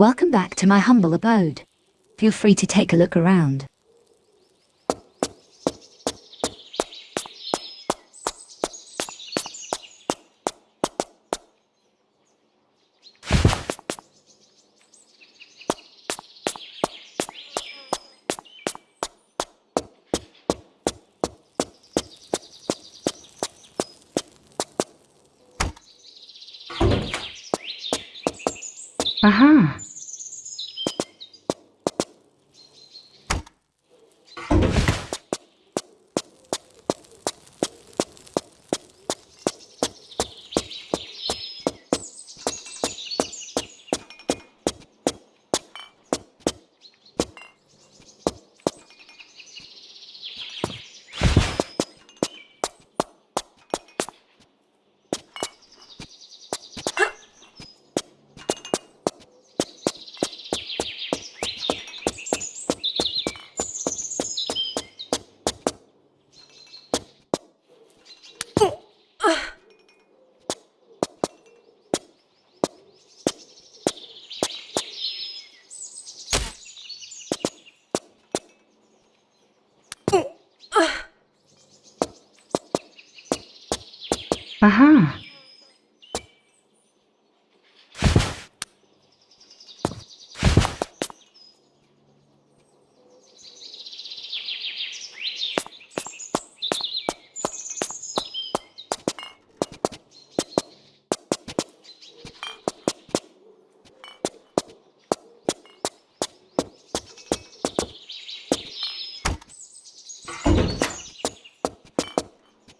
Welcome back to my humble abode. Feel free to take a look around. Aha. Aha.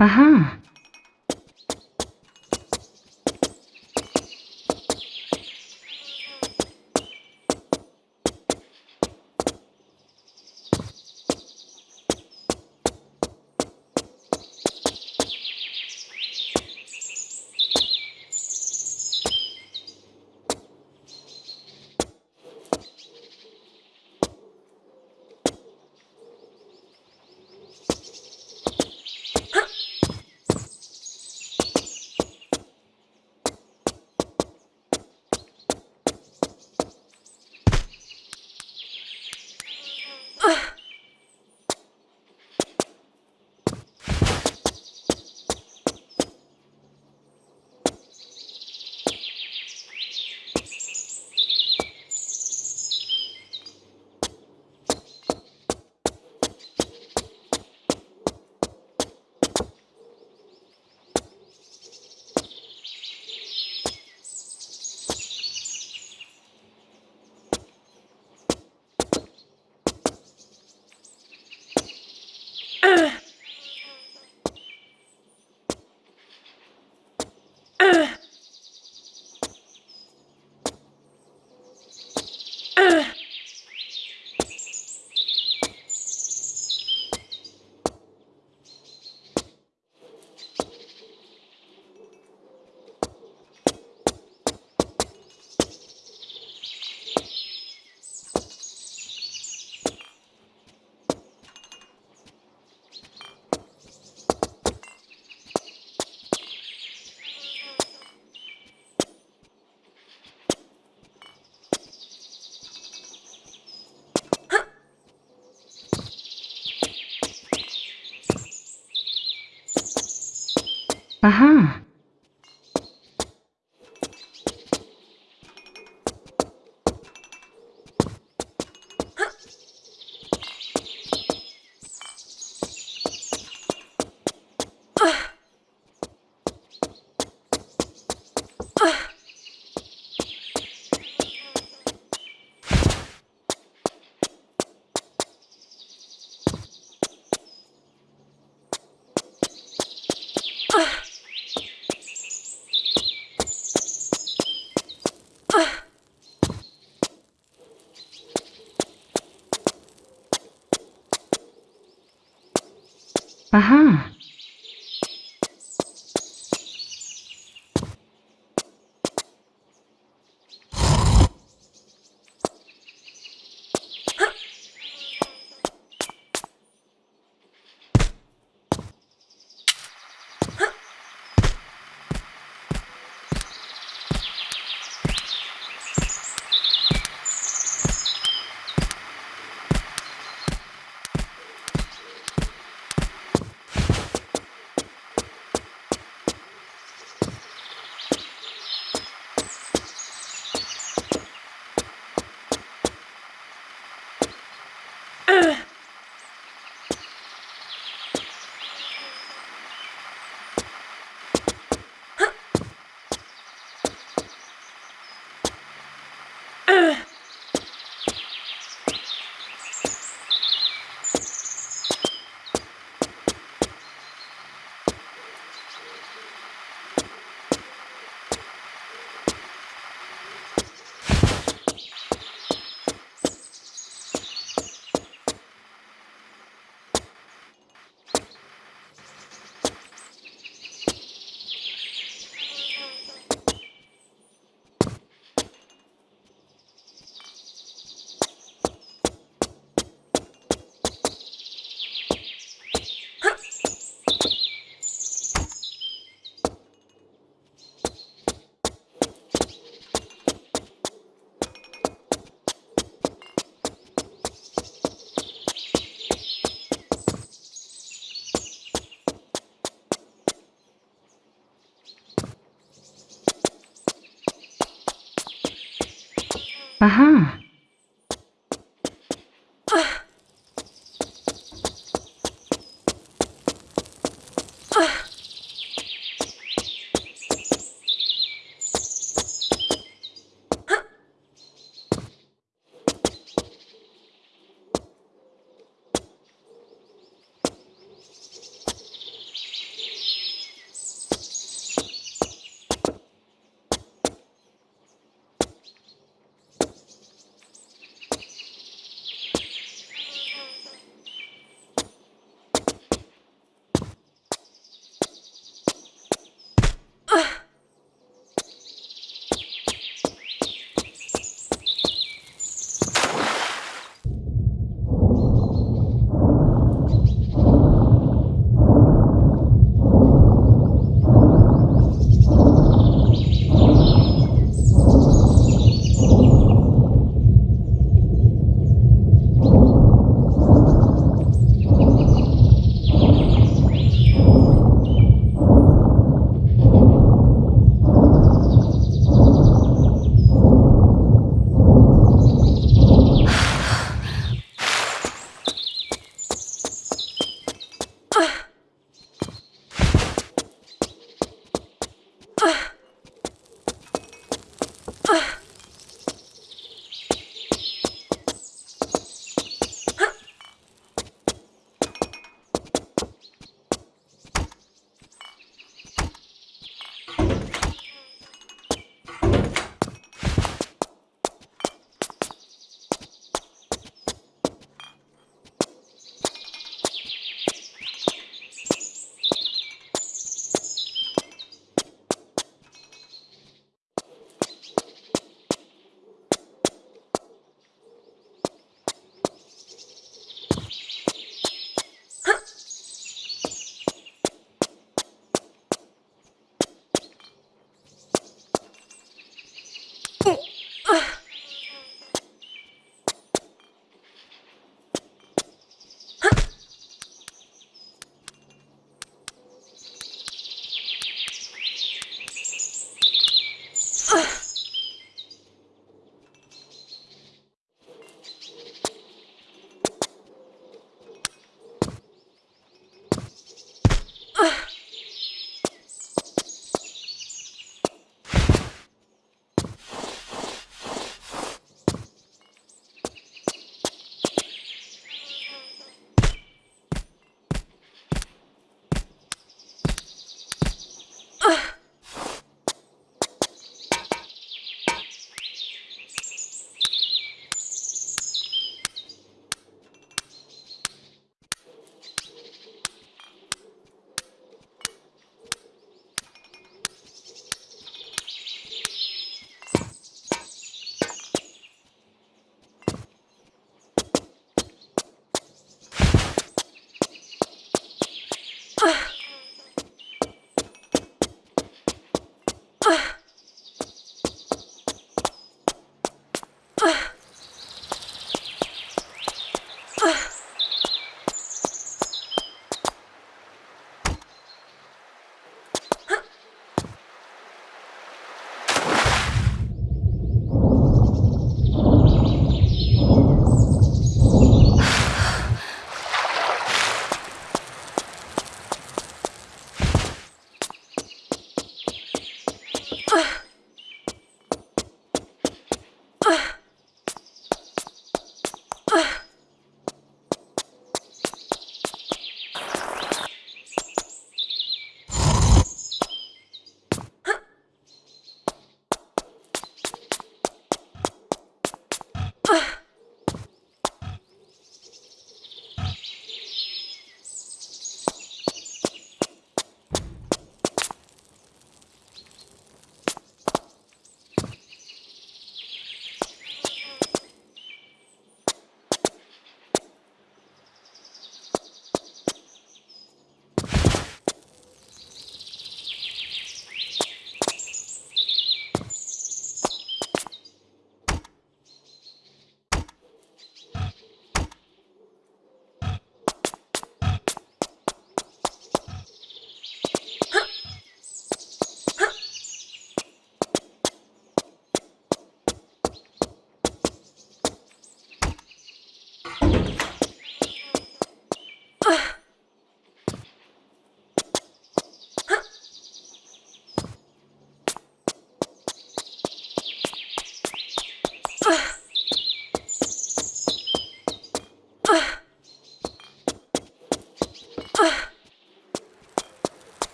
Aha. Aha. Aha. Aha.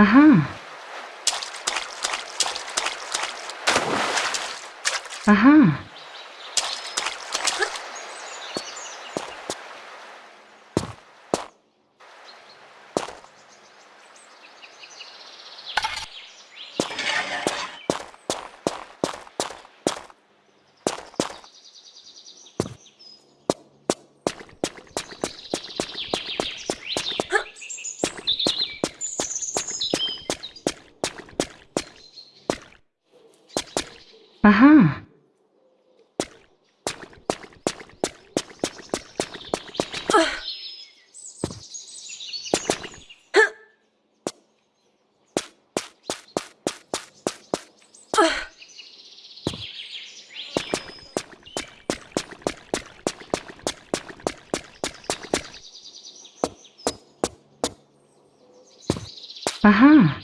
Aha. Aha. Aha.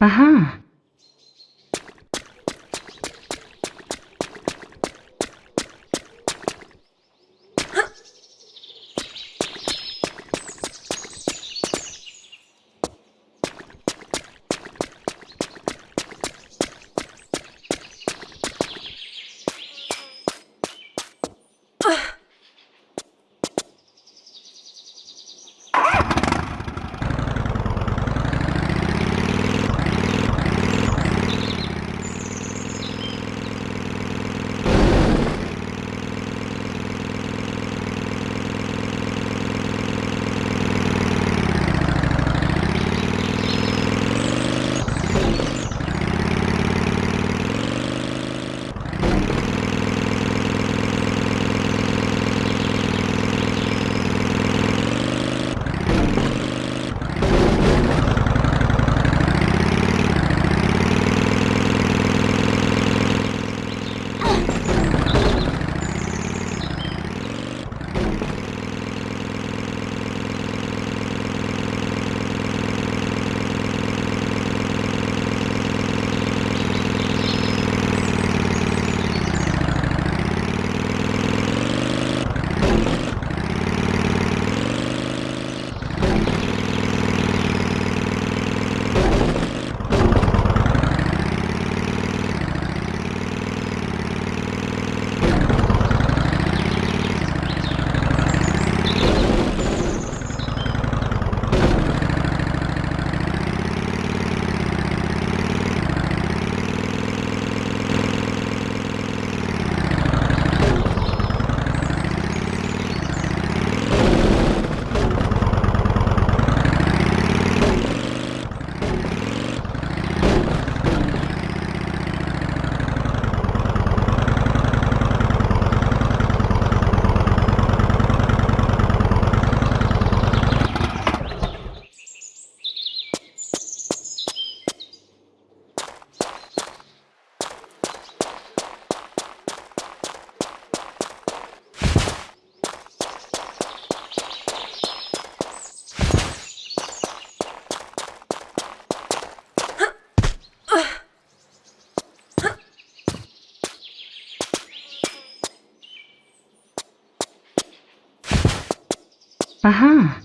Aha. Aha.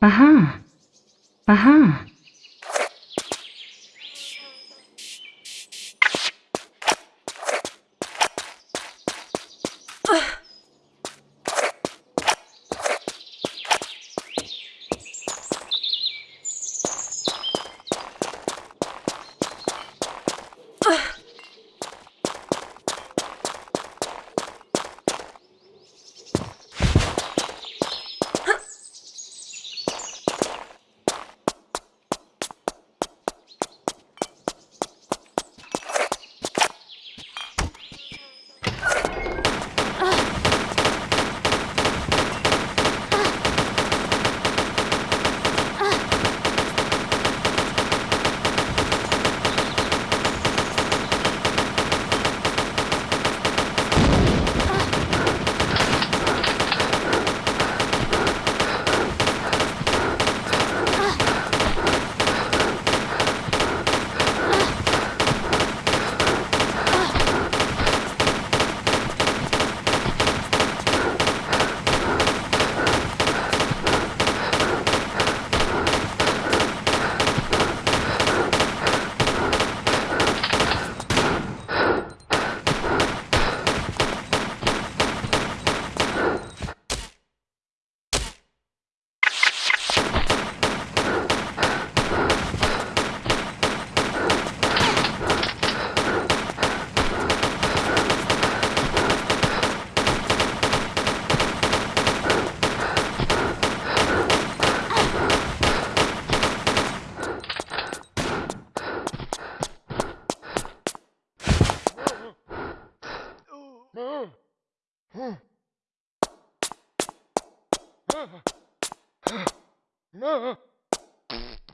Aha. Aha.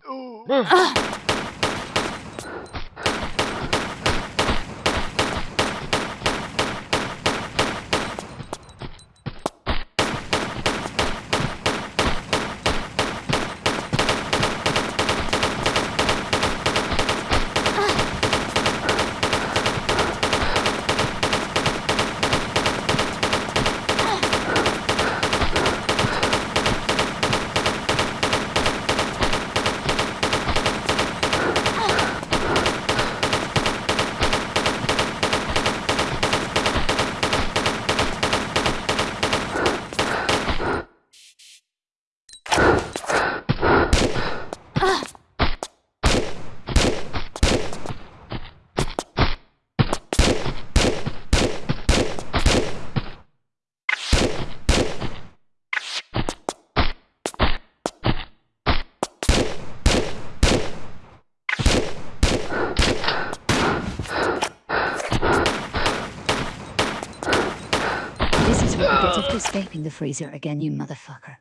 oh. Escaping the freezer again, you motherfucker.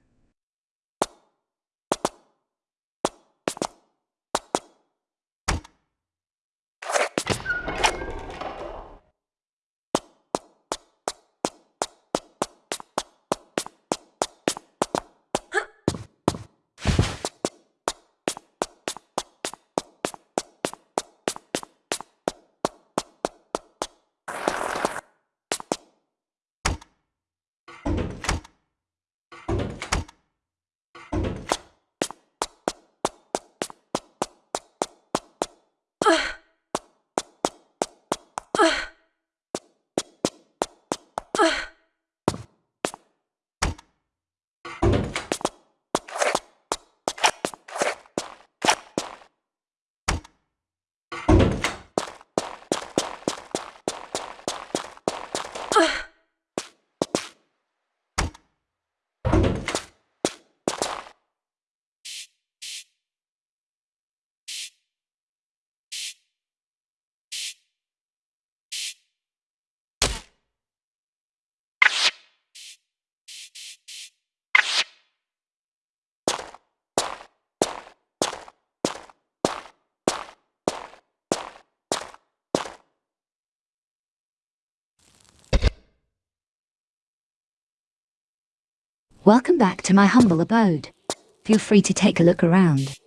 Welcome back to my humble abode. Feel free to take a look around.